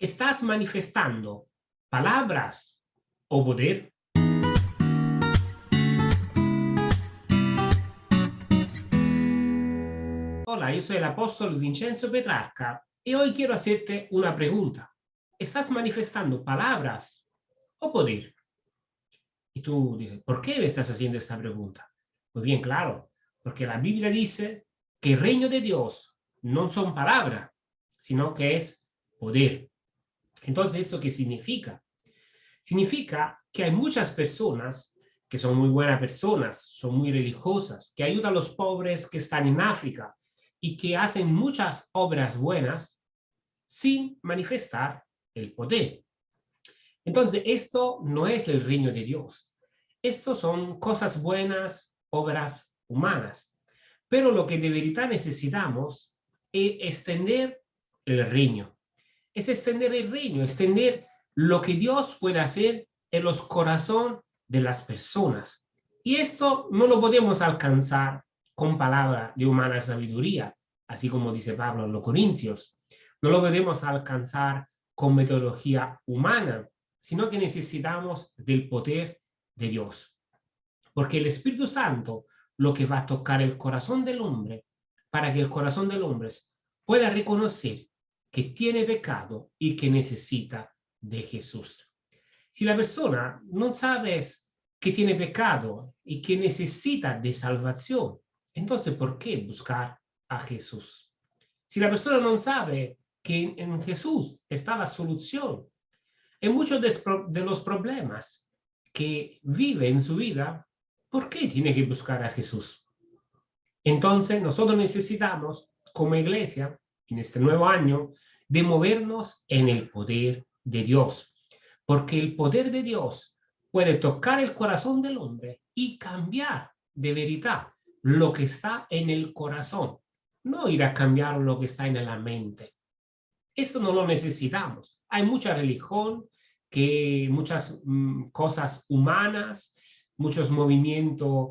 ¿Estás manifestando palabras o poder? Hola, yo soy el apóstol Vincenzo Petrarca y hoy quiero hacerte una pregunta. ¿Estás manifestando palabras o poder? Y tú dices, ¿por qué me estás haciendo esta pregunta? Muy bien, claro, porque la Biblia dice que el reino de Dios no son palabras, sino que es poder. Entonces, ¿esto qué significa? Significa que hay muchas personas que son muy buenas personas, son muy religiosas, que ayudan a los pobres que están en África y que hacen muchas obras buenas sin manifestar el poder. Entonces, esto no es el reino de Dios. Esto son cosas buenas, obras humanas. Pero lo que de verdad necesitamos es extender el reino es extender el reino, extender lo que Dios puede hacer en los corazones de las personas. Y esto no lo podemos alcanzar con palabras de humana sabiduría, así como dice Pablo en los Corintios. No lo podemos alcanzar con metodología humana, sino que necesitamos del poder de Dios. Porque el Espíritu Santo lo que va a tocar el corazón del hombre para que el corazón del hombre pueda reconocer que tiene pecado y que necesita de Jesús. Si la persona no sabe que tiene pecado y que necesita de salvación, entonces ¿por qué buscar a Jesús? Si la persona no sabe que en Jesús está la solución en muchos de los problemas que vive en su vida, ¿por qué tiene que buscar a Jesús? Entonces nosotros necesitamos como iglesia en este nuevo año, de movernos en el poder de Dios. Porque el poder de Dios puede tocar el corazón del hombre y cambiar de verdad lo que está en el corazón. No ir a cambiar lo que está en la mente. Esto no lo necesitamos. Hay mucha religión, que muchas mm, cosas humanas, muchos movimientos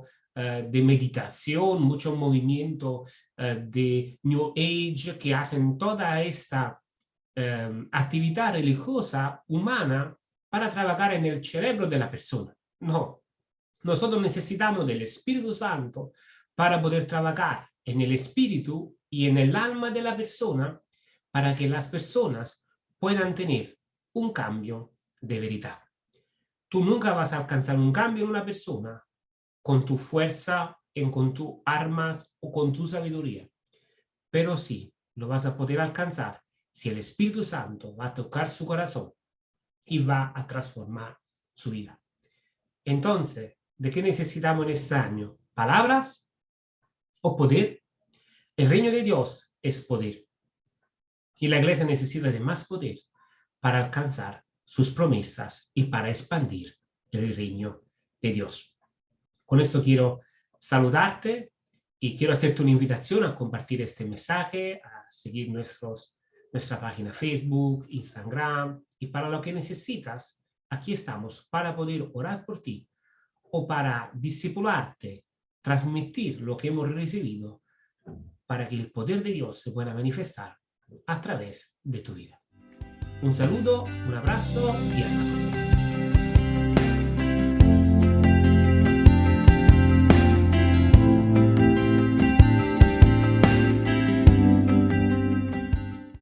de meditación, mucho movimiento eh, de New Age que hacen toda esta eh, actividad religiosa humana para trabajar en el cerebro de la persona. No, nosotros necesitamos del Espíritu Santo para poder trabajar en el espíritu y en el alma de la persona para que las personas puedan tener un cambio de verdad. Tú nunca vas a alcanzar un cambio en una persona con tu fuerza, en, con tus armas o con tu sabiduría. Pero sí, lo vas a poder alcanzar si el Espíritu Santo va a tocar su corazón y va a transformar su vida. Entonces, ¿de qué necesitamos en este año? ¿Palabras o poder? El reino de Dios es poder. Y la iglesia necesita de más poder para alcanzar sus promesas y para expandir el reino de Dios. Con esto quiero saludarte y quiero hacerte una invitación a compartir este mensaje, a seguir nuestros, nuestra página Facebook, Instagram, y para lo que necesitas, aquí estamos para poder orar por ti o para discipularte, transmitir lo que hemos recibido para que el poder de Dios se pueda manifestar a través de tu vida. Un saludo, un abrazo y hasta pronto.